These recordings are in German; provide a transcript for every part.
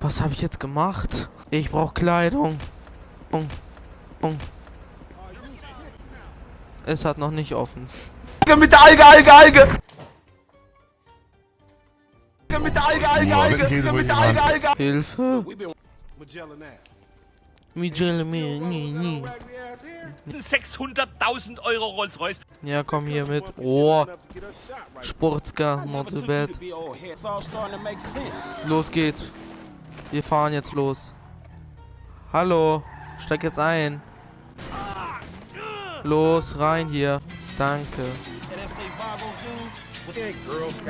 Was habe ich jetzt gemacht? Ich brauche Kleidung. Es hat noch nicht offen. Mit der Alge, Alge, Alge! Mit der Alge, Alge, Alge! Mit der Alge, Alge! Hilfe! Miguel, nee, nee. 600.000 Euro Rolls-Royce. Ja, komm hier mit. Oh, Sportscar, not so bad. Los geht's. Wir fahren jetzt los. Hallo, steig jetzt ein. Los, rein hier. Danke.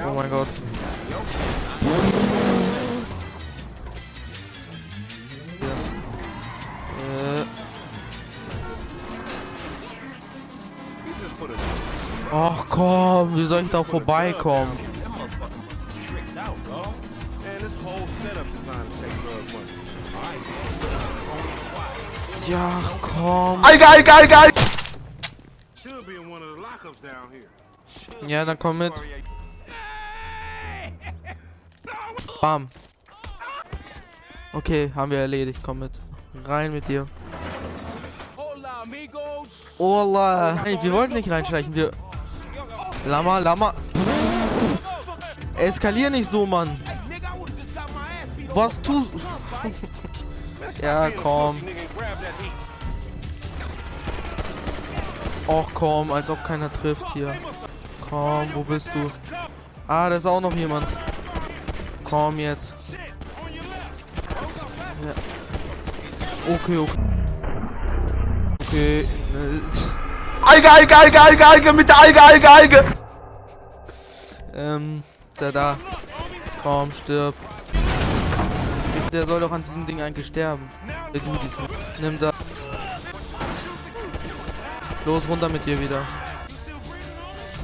Oh mein Gott. Ach komm, wie soll ich da vorbeikommen? Ja, komm. Alge, Alge, Alge, Alge! Ja, dann komm mit. Bam. Okay, haben wir erledigt. Komm mit. Rein mit dir. Hola. Hey, wir wollten nicht reinschleichen. Wir... Lama, Lama. Eskalier nicht so, Mann. Was tust... ja, komm. Och, komm, als ob keiner trifft hier. Komm, wo bist du? Ah, da ist auch noch jemand. Komm jetzt. Ja. Okay, okay. Okay. Alge, Alge, Alge, Alge, Alge, mit der Alge, Alge, Alge! Ähm, der da. Komm, stirb. Der soll doch an diesem Ding eigentlich sterben. Nimm da. Los, runter mit dir wieder.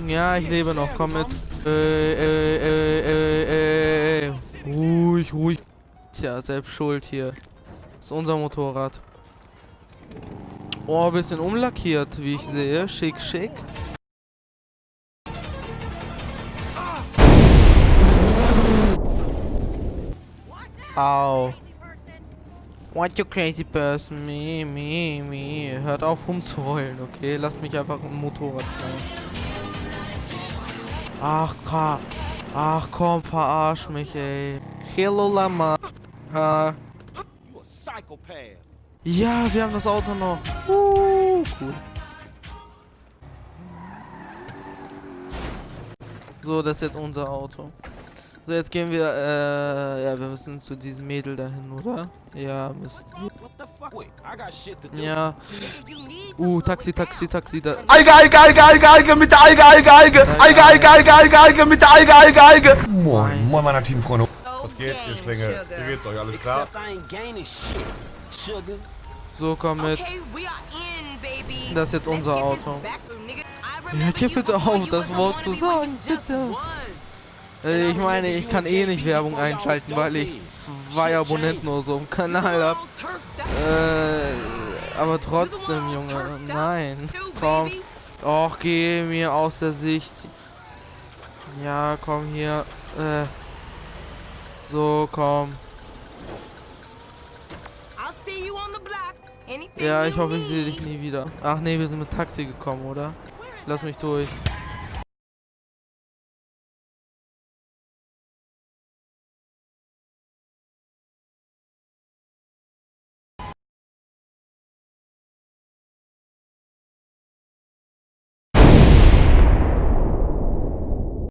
Ja, ich lebe noch. Komm mit. Äh, äh, äh, äh, äh. Ruhig, ruhig. Tja, selbst schuld hier. Das ist unser Motorrad. Oh, bisschen umlackiert, wie ich sehe. Schick, schick. Au. What you crazy person? Me, me, me. Hört auf rumzuheulen, okay? Lasst mich einfach im Motorrad fahren. Ach. Ach komm, verarsch mich, ey. Hello, Lama. Ha. Ja, wir haben das Auto noch. Uh, cool. So, das ist jetzt unser Auto. So, jetzt gehen wir, äh, ja, wir müssen zu diesem Mädel dahin, oder? Ja, müssen wir. Ja. Uh, Taxi, Taxi, Taxi, da. Alge, Alge, Alge, Alge, Alge, mit der Alge, Alge, Alge! Alge, Alge, Alge, Alge, Alge, mit der Alge, Alge, Alge! Moin, moin, meiner Teamfreunde. Was geht, ihr Schlinge? Wie geht's euch? Alles klar? So, komm mit. Das ist jetzt unser Auto. Hört hier bitte auf, das Wort zu sagen, bitte. Äh, ich meine, ich kann eh nicht Werbung einschalten, weil ich zwei Abonnenten oder so im Kanal habe. Äh, aber trotzdem, Junge, nein. Komm. Och, geh mir aus der Sicht. Ja, komm hier. Äh, so, komm. Ja, ich hoffe, ich sehe dich nie wieder. Ach nee, wir sind mit Taxi gekommen, oder? Lass mich durch.